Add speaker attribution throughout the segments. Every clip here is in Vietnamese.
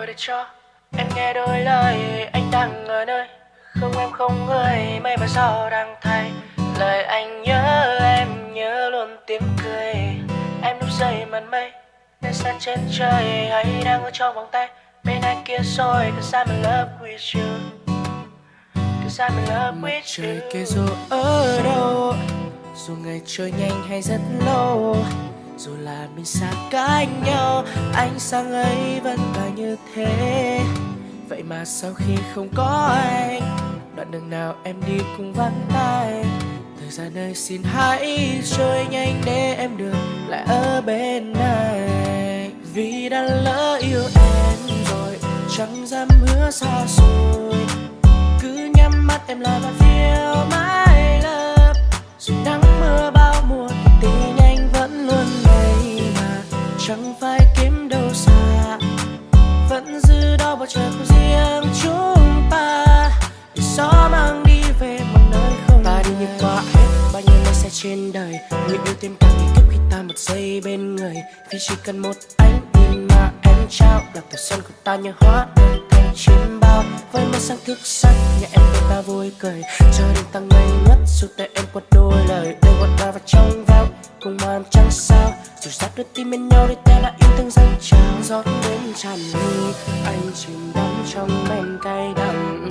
Speaker 1: rồi để cho em nghe đôi lời anh đang ở nơi. Không em không người mây và gió đang thay. Lời anh nhớ em nhớ luôn tiếng cười. Em lúc rơi màn mây nên xa trên trời hay đang ở trong vòng tay. Bên ai kia rồi cause I'm in love with you. Cause I'm in love with you. trời kia rồi ở đâu? Dù ngày trôi nhanh hay rất lâu dù là mình xa cách nhau anh sang ấy vẫn là như thế. Vậy mà sau khi không có anh, đoạn đường nào em đi cũng vắng tay. Thời gian ơi, xin hãy trôi nhanh để em được lại ở bên này. Vì đã lỡ yêu em rồi, chẳng dám hứa xa xôi. Cứ nhắm mắt em là bầu trời của riêng chúng ta. Để gió mang đi về một nơi không ta đi như qua hết. Bao nhiêu nơi sẽ trên đời. Người yêu thêm càng nghĩ khi ta một giây bên người. Vì chỉ cần một ánh nhìn mà em trao làm tuổi xuân của ta như hóa đơn thành chim bao. Với mây sáng thức sắc nhà em bên ta vui cười. Cho đến ta ngây ngất dù tay em quật đôi lời. Để quật ta vào trong veo cùng màn trăng sao dù sắp đôi tim bên nhau để ta lại yêu thương dâng trào gió đến tràn ly anh chìm đắm trong men cay đắng,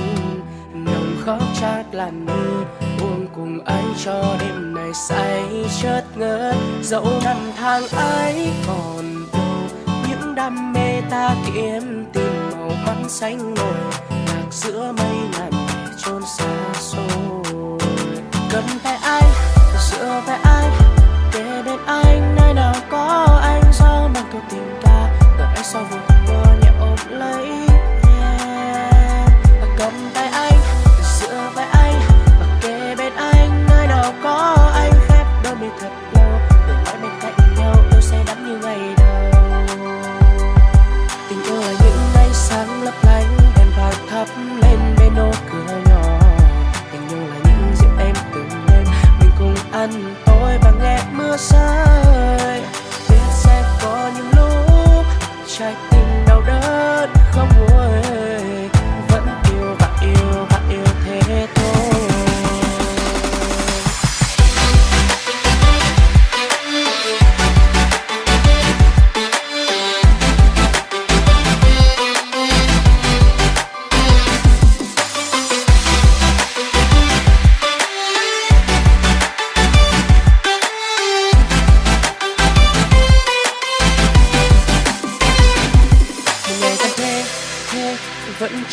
Speaker 1: nồng khói chát làn mi. Uống cùng anh cho đêm này say chớt ngỡ, dẫu năm tháng ấy còn đâu. Những đam mê ta kiếm tìm màu mắt xanh ngồi lạc giữa mây ngàn chôn xa xôi. Cần ta ăn tối và nghe mưa xa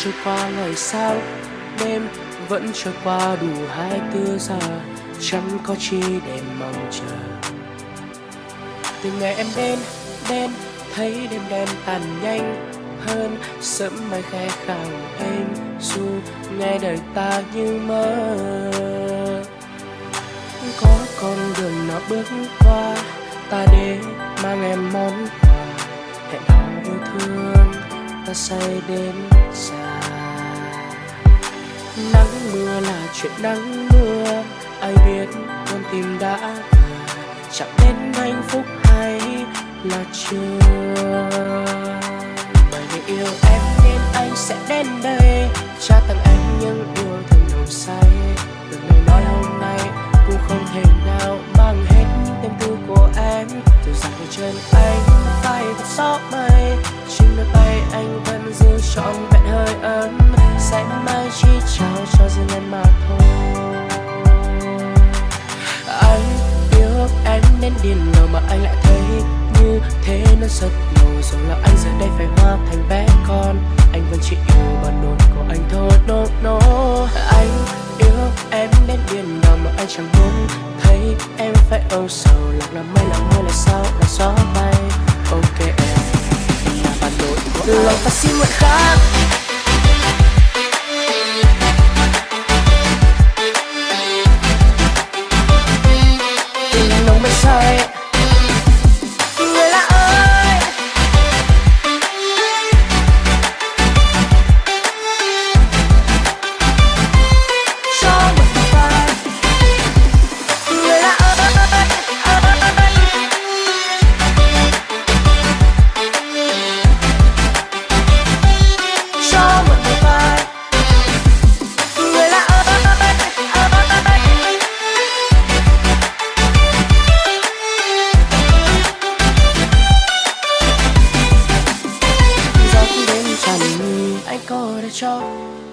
Speaker 1: trôi qua ngày sao, đêm vẫn trôi qua đủ hai tư giờ, chẳng có chi để mong chờ từ ngày em đến đến, thấy đêm đen tàn nhanh hơn, sớm mai khẽ khàng em dù nghe đời ta như mơ có con đường nào bước qua, ta đến mang em món quà, hẹn hò yêu thương, ta say đến xa nắng mưa là chuyện nắng mưa. Ai biết con tim đã chẳng đến hạnh phúc hay là chưa. Bởi vì yêu em nên anh sẽ đến đây. Cha tặng anh những yêu thương nồng say. Từng lời nói hôm nay cũng không thể nào mang hết tâm tư của em. Từ dài chân anh phải thật gió mây trên đôi tay anh vẫn giữ trọn vẹn. Điên nào mà anh lại thấy như thế nó rất lâu rồi là anh giờ đây phải hóa thành bé con anh vẫn chỉ yêu bản nỗi của anh thôi. No no. Anh yêu em đến điên nào mà anh chẳng muốn thấy em phải âu sầu. Lạc là mây là mưa là sao là gió bay. Ok em là bản nỗi của anh lòng ta xin nguyện khác ancora ciò